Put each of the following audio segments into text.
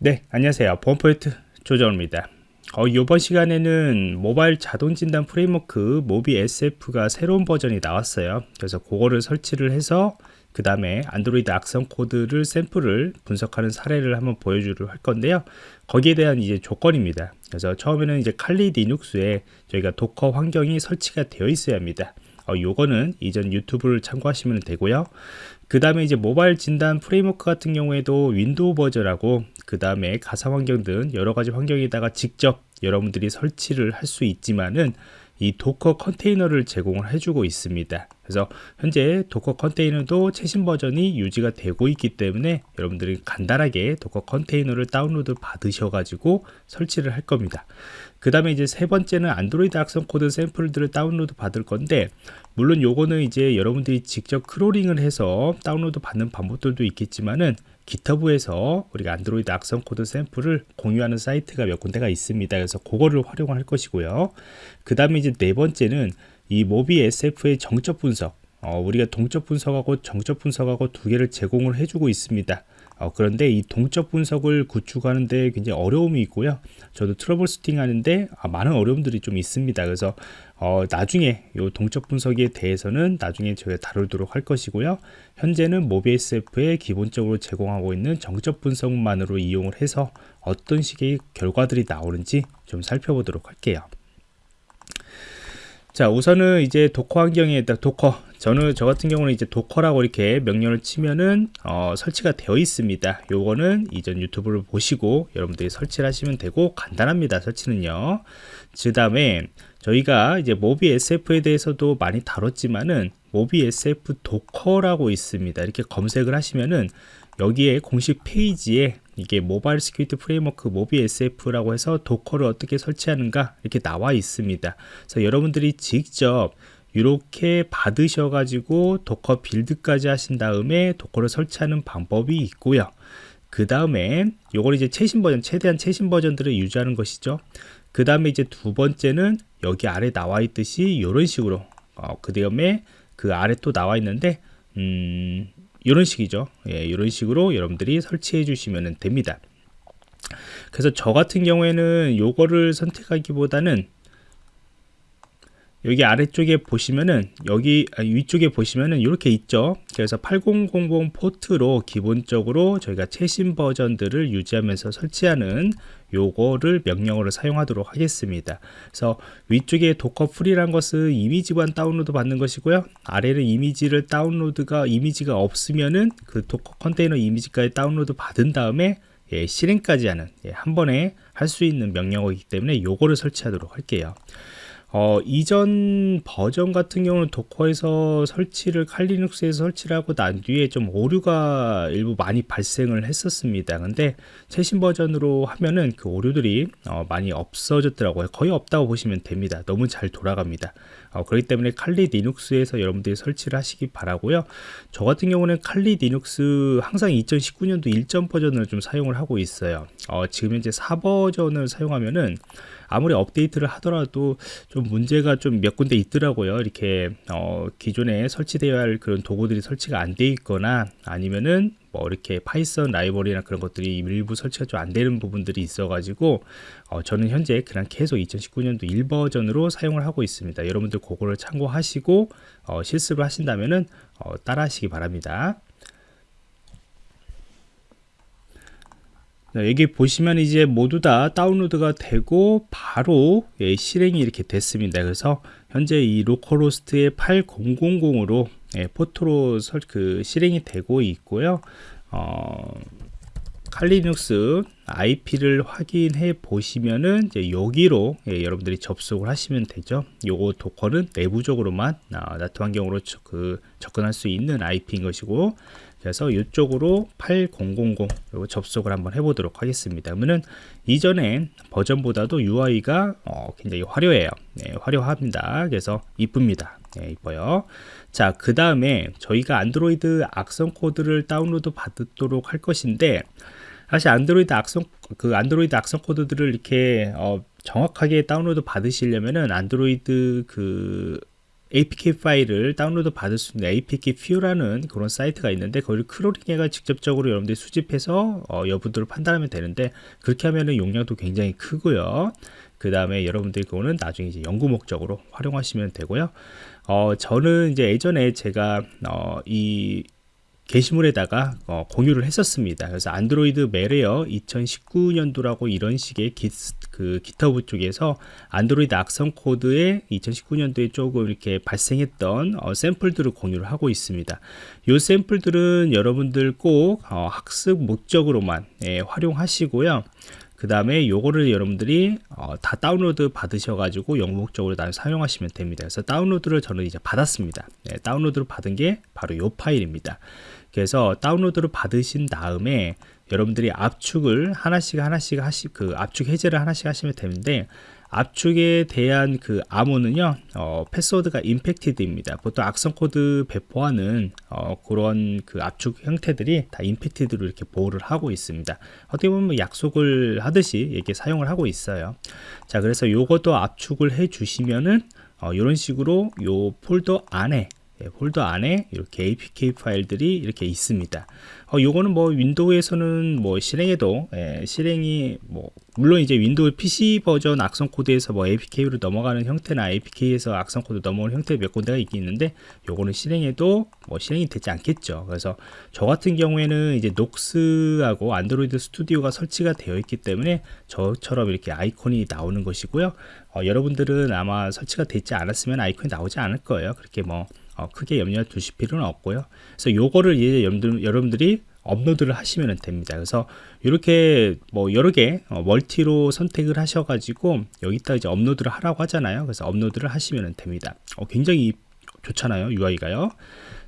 네 안녕하세요. 보안프로젝트 조정원입니다. 어, 이번 시간에는 모바일 자동 진단 프레임워크 MobSF가 새로운 버전이 나왔어요. 그래서 그거를 설치를 해서 그 다음에 안드로이드 악성 코드를 샘플을 분석하는 사례를 한번 보여주려 할 건데요. 거기에 대한 이제 조건입니다. 그래서 처음에는 이제 칼리 리눅스에 저희가 Docker 환경이 설치가 되어 있어야 합니다. 어, 요거는 이전 유튜브를 참고하시면 되고요 그 다음에 이제 모바일 진단 프레임워크 같은 경우에도 윈도우 버전하고 그 다음에 가상 환경 등 여러 가지 환경에다가 직접 여러분들이 설치를 할 수 있지만은 이 Docker 컨테이너를 제공을 해주고 있습니다. 그래서 현재 Docker 컨테이너도 최신 버전이 유지가 되고 있기 때문에 여러분들이 간단하게 Docker 컨테이너를 다운로드 받으셔 가지고 설치를 할 겁니다. 그 다음에 이제 세 번째는 안드로이드 악성 코드 샘플들을 다운로드 받을 건데 물론 요거는 이제 여러분들이 직접 크롤링을 해서 다운로드 받는 방법들도 있겠지만은 GitHub에서 우리가 안드로이드 악성 코드 샘플을 공유하는 사이트가 몇 군데가 있습니다. 그래서 그거를 활용할 것이고요. 그 다음에 이제 네 번째는 이 MobSF의 정적 분석 어, 우리가 동적 분석하고 정적 분석하고 두 개를 제공을 해주고 있습니다. 어, 그런데 이 동적 분석을 구축하는데 굉장히 어려움이 있고요. 저도 troubleshooting 하는데 아, 많은 어려움들이 좀 있습니다. 그래서 어, 나중에 이 동적 분석에 대해서는 나중에 저희가 다루도록 할 것이고요. 현재는 MobSF에 기본적으로 제공하고 있는 정적 분석만으로 이용을 해서 어떤 식의 결과들이 나오는지 좀 살펴보도록 할게요. 자 우선은 이제 Docker 환경에 Docker. 저는 저 같은 경우는 이제 Docker라고 이렇게 명령을 치면은 어, 설치가 되어 있습니다. 요거는 이전 유튜브를 보시고 여러분들이 설치를 하시면 되고 간단합니다 설치는요. 그 다음에 저희가 이제 MobSF에 대해서도 많이 다뤘지만은 MobSF Docker라고 있습니다. 이렇게 검색을 하시면은 여기에 공식 페이지에 이게 Mobile Security Framework MobSF라고 해서 Docker를 어떻게 설치하는가 이렇게 나와 있습니다. 그래서 여러분들이 직접 이렇게 받으셔 가지고 Docker build까지 하신 다음에 Docker를 설치하는 방법이 있고요. 그 다음에 요걸 이제 최신 버전 최대한 최신 버전들을 유지하는 것이죠. 그 다음에 이제 두 번째는 여기 아래 나와 있듯이 이런 식으로 어, 그 다음에 그 아래 또 나와 있는데 음, 이런 식이죠. 예, 이런 식으로 여러분들이 설치해 주시면 됩니다. 그래서 저 같은 경우에는 요거를 선택하기보다는 여기 아래쪽에 보시면은 여기 아, 위쪽에 보시면은 이렇게 있죠. 그래서 8000 포트로 기본적으로 저희가 최신 버전들을 유지하면서 설치하는 요거를 명령어로 사용하도록 하겠습니다. 그래서 위쪽에 docker pull이란 것은 이미지만 다운로드 받는 것이고요. 아래는 이미지를 다운로드가 이미지가 없으면은 그 Docker 컨테이너 이미지까지 다운로드 받은 다음에 예, 실행까지 하는 예, 한 번에 할 수 있는 명령어이기 때문에 요거를 설치하도록 할게요 어, 이전 버전 같은 경우는 Docker에서 설치를 칼리눅스에서 설치를 하고 난 뒤에 좀 오류가 일부 많이 발생을 했었습니다. 근데 최신 버전으로 하면은 그 오류들이 어, 많이 없어졌더라고요. 거의 없다고 보시면 됩니다. 너무 잘 돌아갑니다. 어, 그렇기 때문에 칼리 리눅스에서 여러분들이 설치를 하시기 바라고요. 저 같은 경우는 Kali Linux 항상 2019년도 1점 버전을 좀 사용을 하고 있어요. 어, 지금 현재 4버전을 사용하면은 아무리 업데이트를 하더라도 좀 문제가 좀 몇 군데 있더라고요. 이렇게 어, 기존에 설치되어야 할 그런 도구들이 설치가 안 돼 있거나 아니면은 뭐 이렇게 Python 라이브러리나 그런 것들이 일부 설치가 좀 안 되는 부분들이 있어 가지고 어, 저는 현재 그냥 계속 2019년도 1버전으로 사용을 하고 있습니다. 여러분들 그거를 참고하시고 어, 실습을 하신다면은 어, 따라 하시기 바랍니다 여기 보시면 이제 모두 다 다운로드가 되고 바로 예, 실행이 이렇게 됐습니다 그래서 현재 이 localhost의 8000으로 예, 포트로 설, 그 실행이 되고 있고요 어, 칼리눅스 IP를 확인해 보시면은 이제 여기로 예, 여러분들이 접속을 하시면 되죠. 요거 도커는 내부적으로만 아, 나트 환경으로 그 접근할 수 있는 IP인 것이고 그래서 이쪽으로 8000 요거 접속을 한번 해보도록 하겠습니다. 그러면은 이전에 버전보다도 UI가 어, 굉장히 화려해요. 네, 화려합니다. 그래서 이쁩니다. 네, 이뻐요. 자, 그 다음에 저희가 안드로이드 악성 코드를 다운로드 받도록 할 것인데 사실 안드로이드 악성 그 안드로이드 악성 코드들을 이렇게 어, 정확하게 다운로드 받으시려면은 안드로이드 그 APK 파일을 다운로드 받을 수 있는 APKPure라는 그런 사이트가 있는데 그걸 crawling해가 직접적으로 여러분들이 수집해서 어, 여부들을 판단하면 되는데 그렇게 하면은 용량도 굉장히 크고요. 그 다음에 여러분들이 그거는 나중에 이제 연구 목적으로 활용하시면 되고요. 어, 저는 이제 예전에 제가 어, 이 게시물에다가 어, 공유를 했었습니다. 그래서 Android malware 2019년도라고 이런 식의 기, 그 GitHub 쪽에서 안드로이드 악성 코드에 2019년도에 조금 이렇게 발생했던 어, 샘플들을 공유를 하고 있습니다. 이 샘플들은 여러분들 꼭 어, 학습 목적으로만 예, 활용하시고요. 그 다음에 요거를 여러분들이 어, 다 다운로드 받으셔 가지고 연구 목적으로 다 사용하시면 됩니다. 그래서 다운로드를 저는 이제 받았습니다. 네, 다운로드를 받은 게 바로 요 파일입니다. 그래서 다운로드를 받으신 다음에 여러분들이 압축을 하나씩 하나씩 하시 그 압축 해제를 하나씩 하시면 되는데 압축에 대한 그 암호는요 어, 패스워드가 infected입니다. 보통 악성 코드 배포하는 어, 그런 그 압축 형태들이 다 infected로 이렇게 보호를 하고 있습니다. 어떻게 보면 뭐 약속을 하듯이 이렇게 사용을 하고 있어요. 자 그래서 요것도 압축을 해 주시면은 어, 이런 식으로 요 폴더 안에 예, 폴더 안에 이렇게 apk 파일들이 이렇게 있습니다. 어, 요거는 뭐 윈도우에서는 뭐 실행해도 예, 실행이 뭐 물론 이제 윈도우 PC 버전 악성 코드에서 뭐 apk로 넘어가는 형태나 apk에서 악성 코드 넘어오는 형태 몇 군데가 있긴 있는데 요거는 실행해도 뭐 실행이 되지 않겠죠. 그래서 저 같은 경우에는 이제 Nox하고 Android Studio가 설치가 되어 있기 때문에 저처럼 이렇게 아이콘이 나오는 것이고요. 어, 여러분들은 아마 설치가 되지 않았으면 아이콘이 나오지 않을 거예요. 그렇게 뭐 어, 크게 염려 두실 필요는 없고요. 그래서 요거를 이제 여러분들, 여러분들이 업로드를 하시면 됩니다. 그래서 이렇게 뭐 여러 개 어, 멀티로 선택을 하셔가지고 여기다 이제 업로드를 하라고 하잖아요. 그래서 업로드를 하시면 됩니다. 어, 굉장히 좋잖아요. UI가요.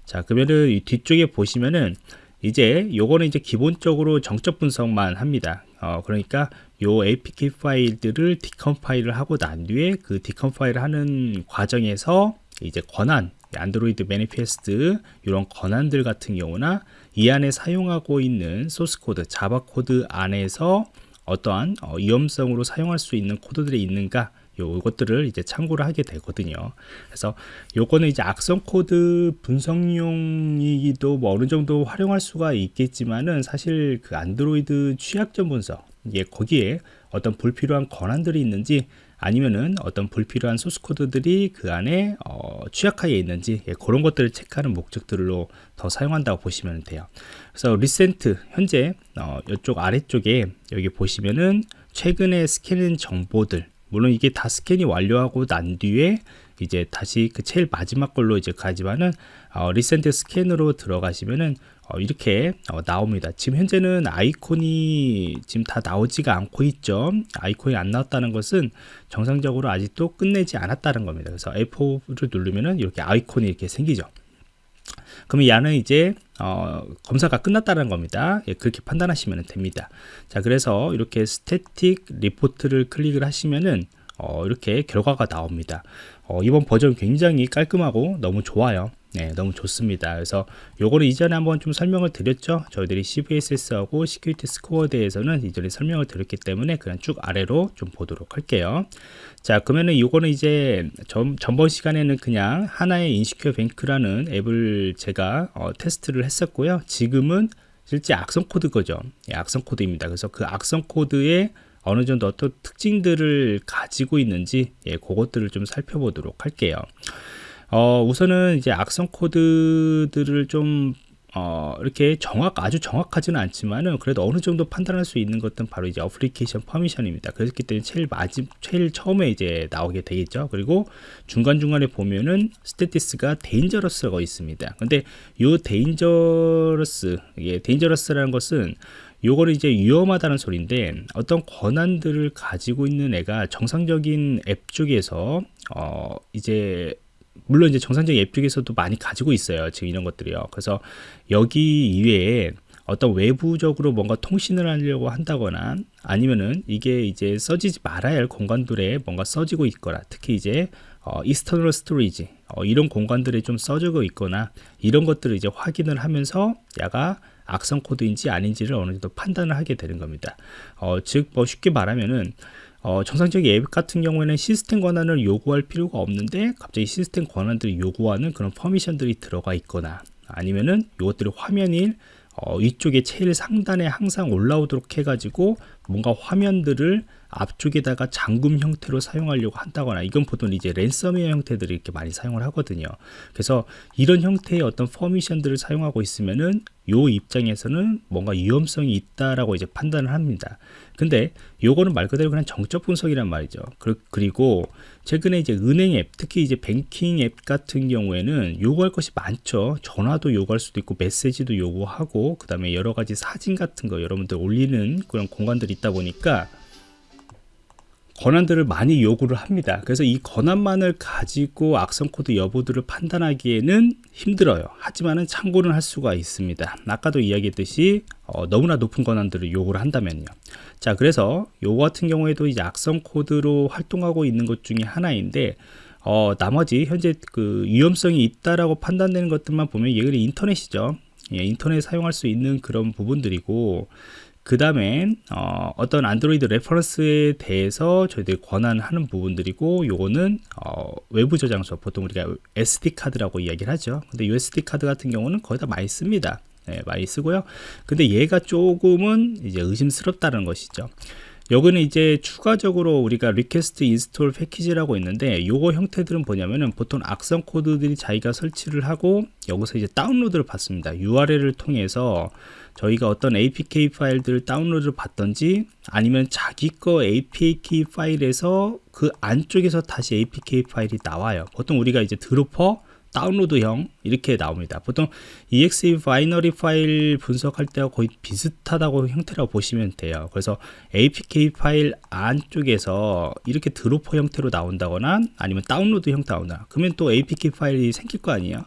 자, 그러면은 이 뒤쪽에 보시면은 이제 요거는 이제 기본적으로 정적 분석만 합니다. 어, 그러니까 요 APK 파일들을 decompile을 하고 난 뒤에 그 decompile을 하는 과정에서 이제 권한 Android Manifest 이런 권한들 같은 경우나 이 안에 사용하고 있는 소스 코드 Java 코드 안에서 어떠한 어, 위험성으로 사용할 수 있는 코드들이 있는가 요것들을 이제 참고를 하게 되거든요. 그래서 요거는 이제 악성 코드 분석용이기도 뭐 어느 정도 활용할 수가 있겠지만은 사실 그 안드로이드 취약점 분석 예 거기에 어떤 불필요한 권한들이 있는지 아니면은 어떤 불필요한 소스 코드들이 그 안에 어, 취약하게 있는지 예, 그런 것들을 체크하는 목적들로 더 사용한다고 보시면 돼요. 그래서 recent 현재 어, 이쪽 아래쪽에 여기 보시면은 최근에 스캔한 정보들 물론 이게 다 스캔이 완료하고 난 뒤에 이제 다시 그 제일 마지막 걸로 이제 가지만은 어, recent scan으로 들어가시면은 어, 이렇게 어, 나옵니다. 지금 현재는 아이콘이 지금 다 나오지가 않고 있죠. 아이콘이 안 나왔다는 것은 정상적으로 아직도 끝내지 않았다는 겁니다. 그래서 F4를 누르면은 이렇게 아이콘이 이렇게 생기죠. 그럼 얘는 이제 어, 검사가 끝났다는 겁니다. 예, 그렇게 판단하시면 됩니다. 자, 그래서 이렇게 static report를 클릭을 하시면은 어, 이렇게 결과가 나옵니다. 어, 이번 버전 굉장히 깔끔하고 너무 좋아요. 네, 너무 좋습니다. 그래서 요거를 이전에 한번 좀 설명을 드렸죠. 저희들이 CVSS하고 security score에 대해서는 이전에 설명을 드렸기 때문에 그냥 쭉 아래로 좀 보도록 할게요. 자, 그러면은 요거는 이제 전, 전번 시간에는 그냥 하나의 Insecure Bank라는 앱을 제가 어, 테스트를 했었고요. 지금은 실제 악성 코드 거죠. 예, 악성 코드입니다. 그래서 그 악성 코드에 어느 정도 어떤 특징들을 가지고 있는지 예, 그것들을 좀 살펴보도록 할게요. 어, 우선은 이제 악성 코드들을 좀 어, 이렇게 정확, 아주 정확하지는 않지만은 그래도 어느 정도 판단할 수 있는 것은 바로 이제 application permission입니다. 그렇기 때문에 제일 마지, 제일 처음에 이제 나오게 되겠죠. 그리고 중간중간에 보면은 status가 dangerous가 있습니다. 근데 요 dangerous, 이게 dangerous라는 것은 요거를 이제 위험하다는 소리인데 어떤 권한들을 가지고 있는 애가 정상적인 앱 쪽에서 어, 이제 물론 이제 정상적인 앱 중에서도 많이 가지고 있어요. 지금 이런 것들이요. 그래서 여기 이외에 어떤 외부적으로 뭔가 통신을 하려고 한다거나 아니면은 이게 이제 써지지 말아야 할 공간들에 뭔가 써지고 있거나 특히 이제 어, external storage 어, 이런 공간들에 좀 써지고 있거나 이런 것들을 이제 확인을 하면서 야가 악성 코드인지 아닌지를 어느 정도 판단을 하게 되는 겁니다. 어, 즉, 뭐 쉽게 말하면은 어, 정상적인 앱 같은 경우에는 시스템 권한을 요구할 필요가 없는데 갑자기 시스템 권한들이 요구하는 그런 퍼미션들이 들어가 있거나 아니면은 이것들이 화면이 어, 위쪽에 제일 상단에 항상 올라오도록 해가지고 뭔가 화면들을 앞쪽에다가 잠금 형태로 사용하려고 한다거나 이건 보통 이제 랜섬웨어 형태들을 이렇게 많이 사용을 하거든요. 그래서 이런 형태의 어떤 퍼미션들을 사용하고 있으면은 요 입장에서는 뭔가 위험성이 있다라고 이제 판단을 합니다. 근데 요거는 말 그대로 그냥 정적 분석이란 말이죠. 그리고 최근에 이제 은행 앱 특히 이제 뱅킹 앱 같은 경우에는 요구할 것이 많죠. 전화도 요구할 수도 있고 메시지도 요구하고 그 다음에 여러 가지 사진 같은 거 여러분들 올리는 그런 공간들이 있다 보니까 권한들을 많이 요구를 합니다. 그래서 이 권한만을 가지고 악성 코드 여부들을 판단하기에는 힘들어요. 하지만은 참고는 할 수가 있습니다. 아까도 이야기했듯이 어, 너무나 높은 권한들을 요구를 한다면요. 자, 그래서 요거 같은 경우에도 이제 악성 코드로 활동하고 있는 것 중에 하나인데 어, 나머지 현재 그 위험성이 있다라고 판단되는 것들만 보면 얘는 인터넷이죠. 예, 인터넷 사용할 수 있는 그런 부분들이고 그 다음에 어, 떤 안드로이드 reference에 대해서 저희들이 권한하는 부분들이고 요거는 어, 외부 저장소 보통 우리가 SD 카드라고 이야기를 하죠. 근데 USB 카드 같은 경우는 거의 다 많이 씁니다. 네, 많이 쓰고요. 근데 얘가 조금은 이제 의심스럽다는 것이죠 여기는 이제 추가적으로 우리가 request install package라고 있는데 요거 형태들은 뭐냐면은 보통 악성 코드들이 자기가 설치를 하고 여기서 이제 다운로드를 받습니다. URL을 통해서 저희가 어떤 APK 파일들을 다운로드를 받던지 아니면 자기 거 APK 파일에서 그 안쪽에서 다시 APK 파일이 나와요. 보통 우리가 이제 dropper 다운로드형 이렇게 나옵니다. 보통 exe binary 파일 분석할 때와 거의 비슷하다고 형태라고 보시면 돼요. 그래서 apk 파일 안쪽에서 이렇게 dropper 형태로 나온다거나 아니면 다운로드 형태 나온다. 그러면 또 apk 파일이 생길 거 아니에요.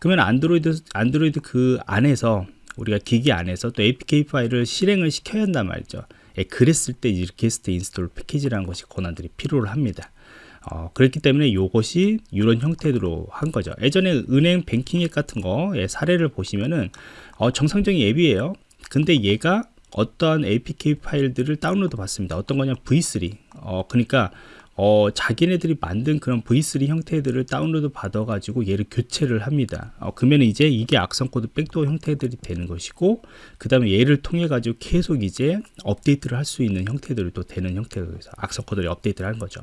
그러면 안드로이드 안드로이드 그 안에서 우리가 기기 안에서 또 apk 파일을 실행을 시켜야 한단 말이죠. 예, 그랬을 때 request install package라는 것이 권한들이 필요를 합니다 어, 그렇기 때문에 이것이 이런 형태로 한 거죠. 예전에 은행 뱅킹 앱 같은 거 예, 사례를 보시면은 어, 정상적인 앱이에요. 근데 얘가 어떠한 apk 파일들을 다운로드 받습니다. 어떤 거냐? v3 어, 그러니까 어, 자기네들이 만든 그런 v3 형태들을 다운로드 받아 가지고 얘를 교체를 합니다. 어, 그러면 이제 이게 악성 코드 backdoor 형태들이 되는 것이고 그 다음에 얘를 통해 가지고 계속 이제 업데이트를 할 수 있는 형태들이 또 되는 형태가 돼서 악성 코드를 업데이트를 하는 거죠.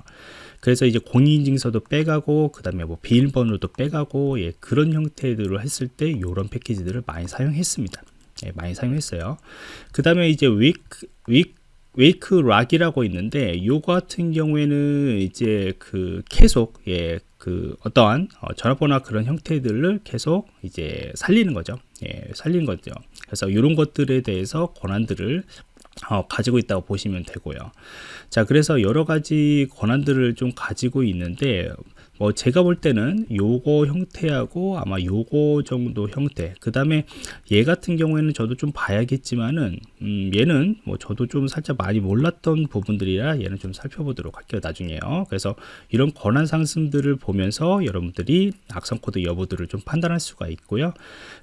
그래서 이제 공인인증서도 빼가고 그 다음에 뭐 비밀번호도 빼가고 예, 그런 형태들을 했을 때 이런 패키지들을 많이 사용했습니다. 예, 많이 사용했어요. 그 다음에 이제 위크 웨이크 락이라고 있는데 요거 같은 경우에는 이제 그 계속 예, 그 어떠한 어, 전화번호 그런 형태들을 계속 이제 살리는 거죠. 예, 살리는 거죠. 그래서 이런 것들에 대해서 권한들을 어, 가지고 있다고 보시면 되고요. 자, 그래서 여러 가지 권한들을 좀 가지고 있는데 뭐 제가 볼 때는 요거 형태하고 아마 요거 정도 형태. 그 다음에 얘 같은 경우에는 저도 좀 봐야겠지만은 음 얘는 뭐 저도 좀 살짝 많이 몰랐던 부분들이라 얘는 좀 살펴보도록 할게요 나중에요. 그래서 이런 권한 상승들을 보면서 여러분들이 악성 코드 여부들을 좀 판단할 수가 있고요.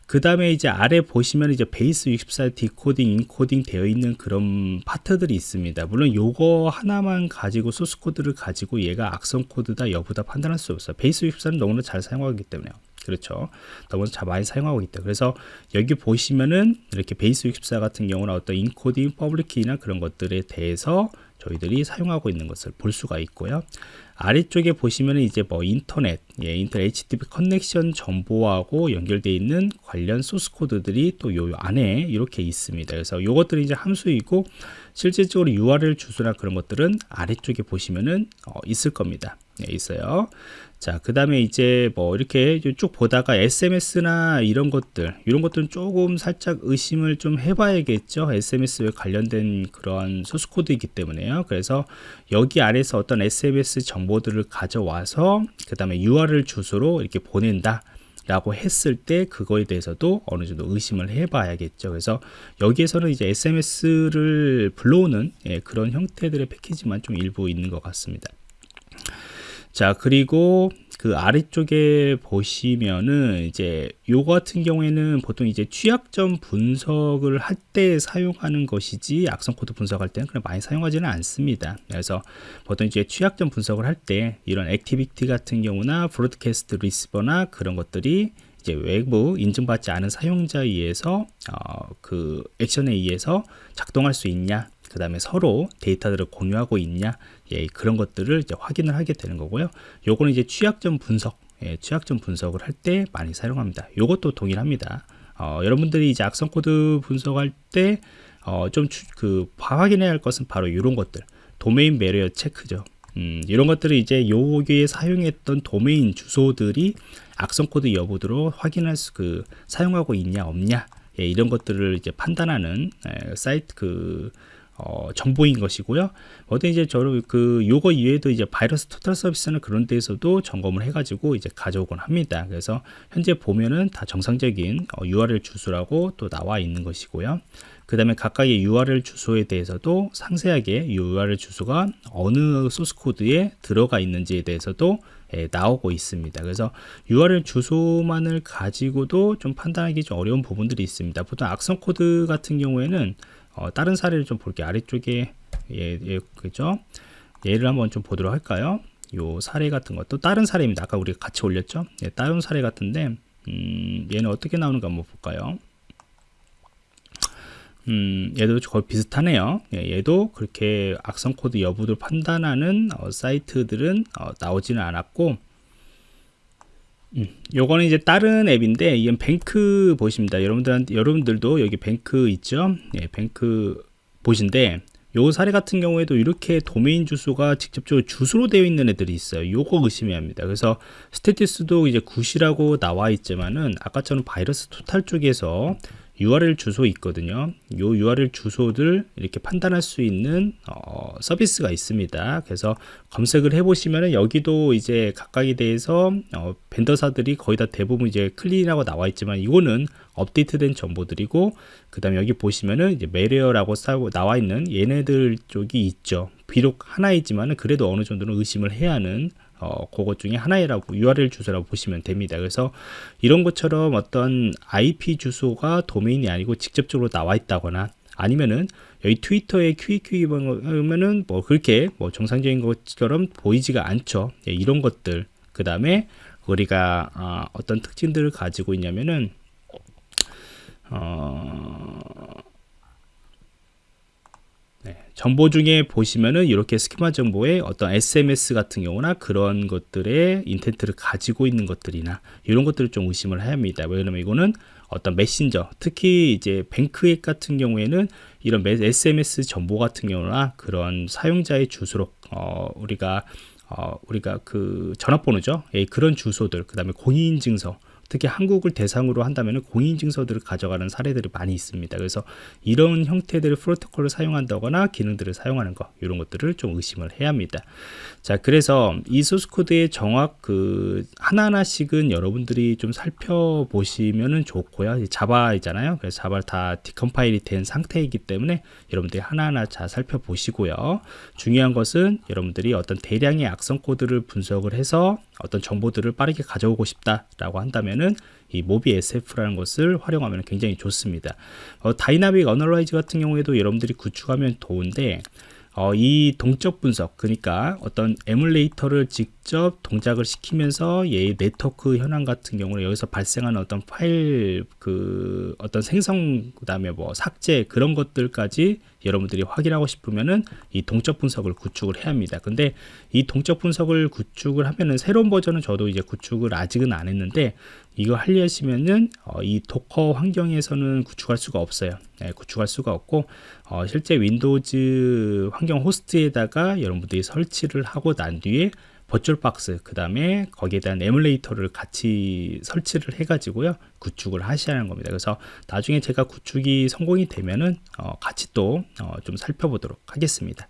그 다음에 이제 아래 보시면 이제 base 64 decoding encoding 되어 있는 그런 파트들이 있습니다. 물론 요거 하나만 가지고 소스 코드를 가지고 얘가 악성 코드다 여부다 판단할 수 없어요. base 64는 너무나 잘 사용하기 때문에요. 그렇죠. 너무나 잘 많이 사용하고 있다. 그래서 여기 보시면은 이렇게 base 64 같은 경우는 어떤 encoding public key나 그런 것들에 대해서 저희들이 사용하고 있는 것을 볼 수가 있고요. 아래쪽에 보시면 이제 뭐 인터넷, 예, 인터넷 HTTP connection 정보하고 연결되어 있는 관련 소스 코드들이 또 요 안에 이렇게 있습니다. 그래서 요것들이 이제 함수이고 실질적으로 URL 주소나 그런 것들은 아래쪽에 보시면은 어, 있을 겁니다. 네, 있어요. 자, 그 다음에 이제 뭐 이렇게 쭉 보다가 SMS나 이런 것들, 이런 것들은 조금 살짝 의심을 좀 해봐야겠죠. SMS에 관련된 그런 소스 코드이기 때문에요. 그래서 여기 아래서 어떤 SMS 정보들을 가져와서 그 다음에 URL 주소로 이렇게 보낸다. 라고 했을 때 그거에 대해서도 어느 정도 의심을 해 봐야겠죠 그래서 여기에서는 이제 SMS를 불러오는 예, 그런 형태들의 패키지만 좀 일부 있는 것 같습니다 자 그리고 그 아래쪽에 보시면은 이제 요거 같은 경우에는 보통 이제 취약점 분석을 할 때 사용하는 것이지 악성 코드 분석할 때는 그냥 많이 사용하지는 않습니다. 그래서 보통 이제 취약점 분석을 할 때 이런 activity 같은 경우나 broadcast receiver나 그런 것들이 이제 외부 인증받지 않은 사용자에 의해서 어, 그 액션에 의해서 작동할 수 있냐 그 다음에 서로 데이터들을 공유하고 있냐 예, 그런 것들을 이제 확인을 하게 되는 거고요. 요거는 이제 취약점 분석 예, 취약점 분석을 할 때 많이 사용합니다. 요것도 동일합니다. 어, 여러분들이 이제 악성 코드 분석할 때 어, 좀그 확인해야 할 것은 바로 이런 것들. domain malware check죠. 음, 이런 것들을 이제 여기에 사용했던 도메인 주소들이 악성 코드 여부로 확인할 수 그 사용하고 있냐 없냐 예, 이런 것들을 이제 판단하는 예, 사이트 그 어, 정보인 것이고요. 어떤 이제 저를 그 요거 이외에도 이제 VirusTotal 서비스는 그런 데에서도 점검을 해가지고 이제 가져오곤 합니다. 그래서 현재 보면은 다 정상적인 어, URL 주소라고 또 나와 있는 것이고요. 그 다음에 각각의 URL 주소에 대해서도 상세하게 URL 주소가 어느 소스 코드에 들어가 있는지에 대해서도 예, 나오고 있습니다. 그래서 URL 주소만을 가지고도 좀 판단하기 좀 어려운 부분들이 있습니다. 보통 악성 코드 같은 경우에는 어, 다른 사례를 좀 볼게요. 아래쪽에 예, 예, 그죠? 예를 한번 좀 보도록 할까요? 요 사례 같은 것도 다른 사례입니다. 아까 우리가 같이 올렸죠? 예, 다른 사례 같은데 음, 얘는 어떻게 나오는가 한번 볼까요? 음, 얘도 거의 비슷하네요. 예, 얘도 그렇게 악성 코드 여부를 판단하는 어, 사이트들은 어, 나오지는 않았고 음, 요거는 이제 다른 앱인데 이건 BankBot입니다. 여러분들한테 여러분들도 여기 뱅크 있죠? 예, BankBot인데 요 사례 같은 경우에도 이렇게 도메인 주소가 직접적으로 주소로 되어 있는 애들이 있어요. 요거 의심해야 합니다. 그래서 status도 이제 good이라고 나와 있지만은 아까처럼 VirusTotal 쪽에서 URL 주소 있거든요. 요 URL 주소들 이렇게 판단할 수 있는 어, 서비스가 있습니다. 그래서 검색을 해보시면은 여기도 이제 각각에 대해서 어, vendor사들이 거의 다 대부분 이제 clean이라고 나와 있지만 이거는 업데이트된 정보들이고 그 다음에 여기 보시면은 이제 malware라고 나와 있는 얘네들 쪽이 있죠. 비록 하나이지만은 그래도 어느 정도는 의심을 해야 하는 어, 그것 중에 하나이라고 URL 주소라고 보시면 됩니다. 그래서 이런 것처럼 어떤 IP 주소가 도메인이 아니고 직접적으로 나와 있다거나 아니면은 여기 트위터에 QEQ 보면은 뭐 그렇게 뭐 정상적인 것처럼 보이지가 않죠. 예, 이런 것들 그 다음에 우리가 어, 어떤 특징들을 가지고 있냐면은 어, 네, 정보 중에 보시면은 이렇게 스키마 정보에 어떤 SMS 같은 경우나 그런 것들의 인텐트를 가지고 있는 것들이나 이런 것들을 좀 의심을 해야 합니다. 왜냐면 이거는 어떤 메신저, 특히 이제 뱅크앱 같은 경우에는 이런 SMS 정보 같은 경우나 그런 사용자의 주소로 어, 우리가 어, 우리가 그 전화번호죠. 예, 그런 주소들, 그 다음에 공인인증서, 특히 한국을 대상으로 한다면 공인증서들을 가져가는 사례들이 많이 있습니다. 그래서 이런 형태들의 프로토콜을 사용한다거나 기능들을 사용하는 것 이런 것들을 좀 의심을 해야 합니다. 자 그래서 이 소스코드의 정확 그 하나하나씩은 여러분들이 좀 살펴보시면 좋고요. 자바이잖아요. 그래서 자바를 다 decompile이 된 상태이기 때문에 여러분들이 하나하나 잘 살펴보시고요. 중요한 것은 여러분들이 어떤 대량의 악성 코드를 분석을 해서 어떤 정보들을 빠르게 가져오고 싶다라고 한다면은 이 MobSF라는 것을 활용하면 굉장히 좋습니다. 어, dynamic analyze 같은 경우에도 여러분들이 구축하면 좋은데 어, 이 동적 분석 그러니까 어떤 에뮬레이터를 직접 동작을 시키면서 얘의 네트워크 현황 같은 경우는 여기서 발생하는 어떤 파일 그 어떤 생성 그다음에 뭐 삭제 그런 것들까지 여러분들이 확인하고 싶으면은 이 동적 분석을 구축을 해야 합니다. 근데 이 동적 분석을 구축을 하면은 새로운 버전은 저도 이제 구축을 아직은 안 했는데 이거 하려시면은 어, 이 Docker 환경에서는 구축할 수가 없어요. 네, 구축할 수가 없고 어, 실제 Windows 환경 호스트에다가 여러분들이 설치를 하고 난 뒤에 VirtualBox 그 다음에 거기에 대한 에뮬레이터를 같이 설치를 해 가지고요 구축을 하셔야 하는 겁니다. 그래서 나중에 제가 구축이 성공이 되면은 어, 같이 또좀 어, 살펴보도록 하겠습니다